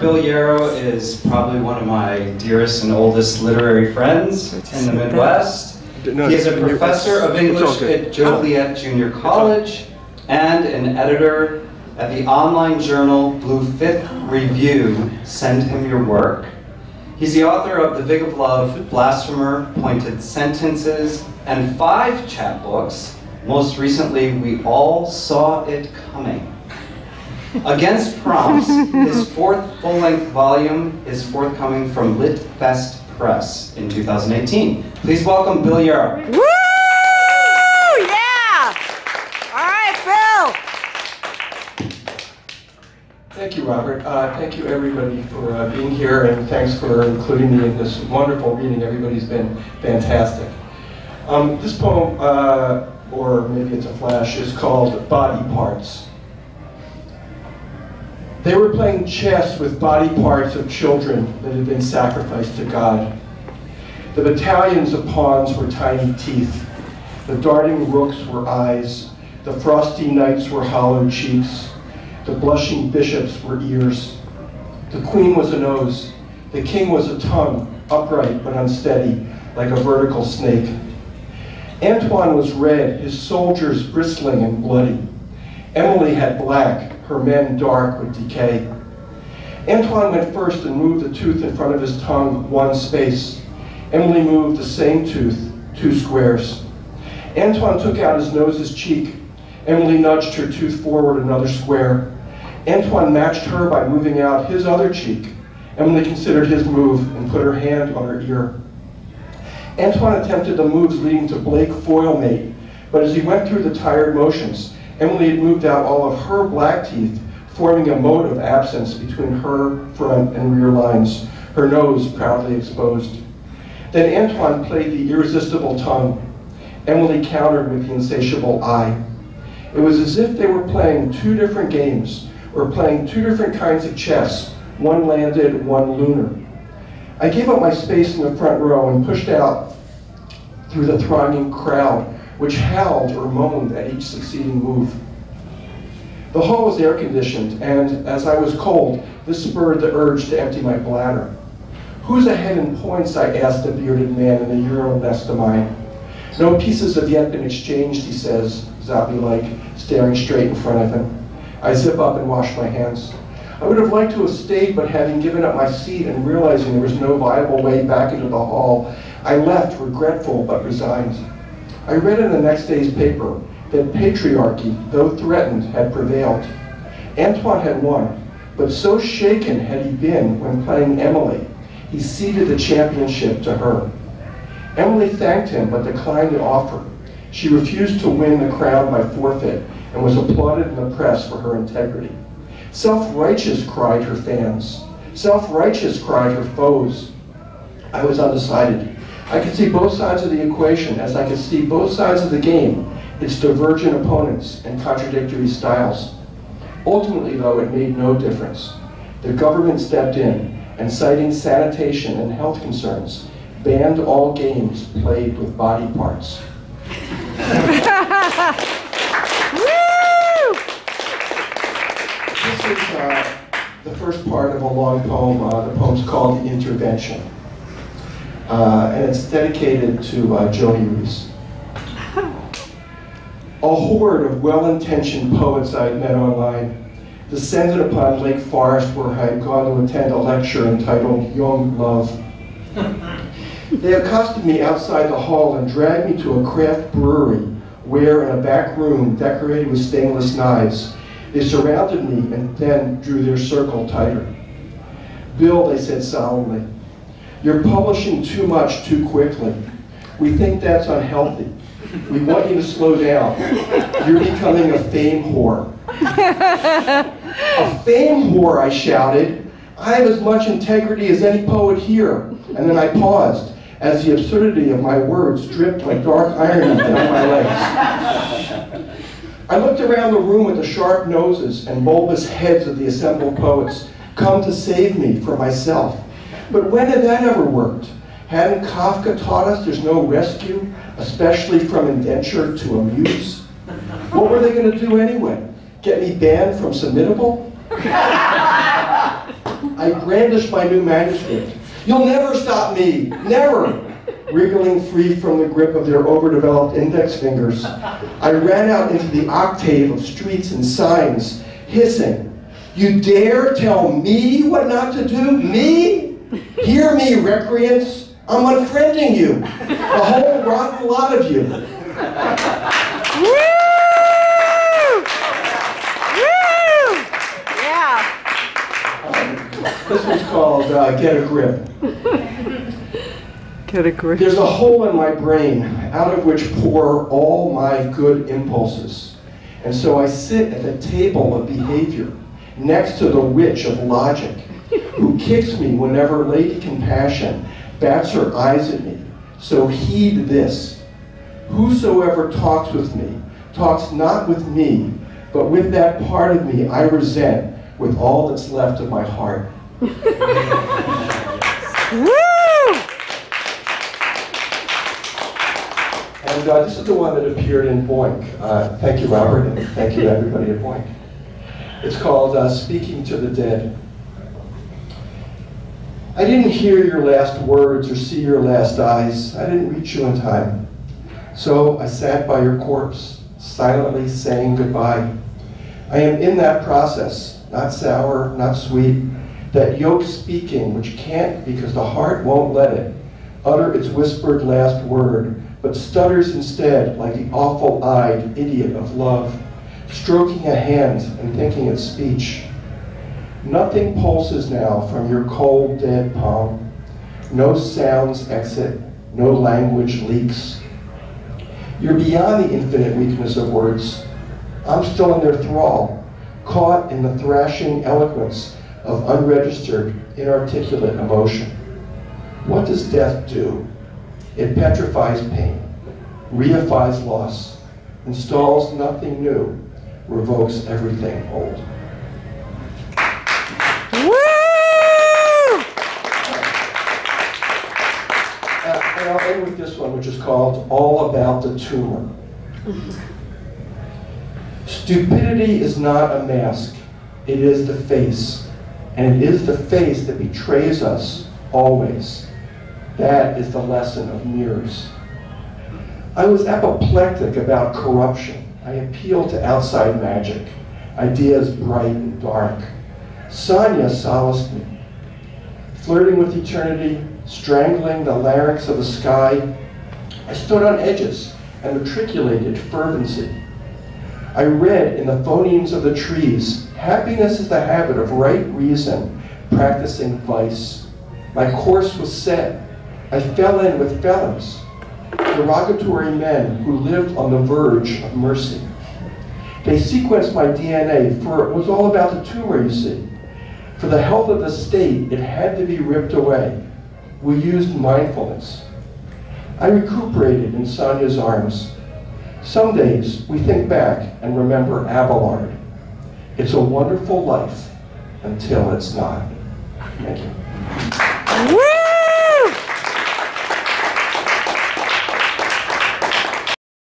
Bill Yarrow is probably one of my dearest and oldest literary friends in the Midwest. No, He is a professor of English at Joliet Junior College and an editor at the online journal Blue Fifth Review. Send him your work. He's the author of The Vig of Love, Blasphemer, Pointed Sentences, and five chapbooks. Most recently, We All Saw It Coming. Against Prompt, his fourth full-length volume is forthcoming from Litfest Press in 2018. Please welcome Bill Yarrow. Woo! Yeah! All right, Bill. Thank you, Robert. Uh, thank you, everybody, for uh, being here, and thanks for including me in this wonderful reading. Everybody's been fantastic. Um, this poem, uh, or maybe it's a flash, is called Body Parts. They were playing chess with body parts of children that had been sacrificed to God. The battalions of pawns were tiny teeth. The darting rooks were eyes. The frosty knights were hollow cheeks. The blushing bishops were ears. The queen was a nose. The king was a tongue, upright but unsteady, like a vertical snake. Antoine was red, his soldiers bristling and bloody. Emily had black, her men dark with decay. Antoine went first and moved the tooth in front of his tongue one space. Emily moved the same tooth, two squares. Antoine took out his nose's cheek. Emily nudged her tooth forward another square. Antoine matched her by moving out his other cheek. Emily considered his move and put her hand on her ear. Antoine attempted the moves leading to Blake Foilmate, but as he went through the tired motions, Emily had moved out all of her black teeth, forming a moat of absence between her front and rear lines, her nose proudly exposed. Then Antoine played the irresistible tongue. Emily countered with the insatiable eye. It was as if they were playing two different games, or playing two different kinds of chess, one landed, one lunar. I gave up my space in the front row and pushed out through the thronging crowd, which howled or moaned at each succeeding move. The hall was air conditioned, and as I was cold, this spurred the urge to empty my bladder. Who's ahead in points? I asked the bearded man in the urinal next to mine. No pieces have yet been exchanged, he says, zombie-like, staring straight in front of him. I zip up and wash my hands. I would have liked to have stayed, but having given up my seat and realizing there was no viable way back into the hall, I left regretful but resigned. I read in the next day's paper that patriarchy, though threatened, had prevailed. Antoine had won, but so shaken had he been when playing Emily, he ceded the championship to her. Emily thanked him but declined the offer. She refused to win the crown by forfeit and was applauded in the press for her integrity. Self-righteous, cried her fans. Self-righteous, cried her foes. I was undecided. I could see both sides of the equation as I could see both sides of the game, its divergent opponents and contradictory styles. Ultimately, though, it made no difference. The government stepped in and citing sanitation and health concerns, banned all games played with body parts. Woo! This is uh, the first part of a long poem. Uh, the poem's called The Intervention. Uh, and it's dedicated to uh, Joey Reese. A horde of well-intentioned poets I had met online descended upon Lake Forest where I had gone to attend a lecture entitled Young Love. They accosted me outside the hall and dragged me to a craft brewery where, in a back room decorated with stainless knives, they surrounded me and then drew their circle tighter. Bill, they said solemnly, you're publishing too much too quickly. We think that's unhealthy. We want you to slow down. You're becoming a fame whore. a fame whore, I shouted. I have as much integrity as any poet here. And then I paused as the absurdity of my words dripped like dark irony down my legs. I looked around the room at the sharp noses and bulbous heads of the assembled poets, come to save me from myself. But when had that ever worked? Hadn't Kafka taught us there's no rescue, especially from indenture to amuse? What were they going to do anyway? Get me banned from Submittable? I brandished my new manuscript. You'll never stop me, never! Wriggling free from the grip of their overdeveloped index fingers, I ran out into the octave of streets and signs, hissing, You dare tell me what not to do? Me? Hear me, recreants. I'm unfriending you. The whole rotten lot of you. Woo! Woo! Yeah. This one's called uh, Get a Grip. Get a grip. There's a hole in my brain out of which pour all my good impulses. And so I sit at the table of behavior next to the witch of logic who kicks me whenever Lady Compassion bats her eyes at me. So heed this. Whosoever talks with me talks not with me, but with that part of me I resent with all that's left of my heart. And uh, this is the one that appeared in Boink. Uh, thank you, Robert, and thank you everybody at Boink. It's called uh, Speaking to the Dead. I didn't hear your last words or see your last eyes. I didn't reach you in time. So I sat by your corpse, silently saying goodbye. I am in that process, not sour, not sweet, that yoke speaking which can't because the heart won't let it utter its whispered last word, but stutters instead like the awful-eyed idiot of love, stroking a hand and thinking its speech. Nothing pulses now from your cold, dead palm. No sounds exit, no language leaks. You're beyond the infinite weakness of words. I'm still in their thrall, caught in the thrashing eloquence of unregistered, inarticulate emotion. What does death do? It petrifies pain, reifies loss, installs nothing new, revokes everything old. Woo! Uh, and I'll end with this one, which is called All About the Tumor. Stupidity is not a mask, it is the face. And it is the face that betrays us always. That is the lesson of mirrors. I was apoplectic about corruption. I appealed to outside magic, ideas bright and dark. Sonia solaced me. Flirting with eternity, strangling the larynx of the sky, I stood on edges and matriculated fervency. I read in the phonemes of the trees, happiness is the habit of right reason, practicing vice. My course was set. I fell in with felons, derogatory men who lived on the verge of mercy. They sequenced my DNA, for it was all about the tumor, you see. For the health of the state, it had to be ripped away. We used mindfulness. I recuperated in Sonia's arms. Some days we think back and remember Abelard. It's a wonderful life until it's not. Thank you.